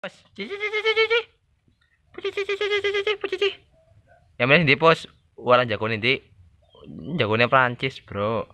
Pos. Cici cici cici cici. Yang mana di pos? Waran jagoan ini. Jagoannya Prancis bro.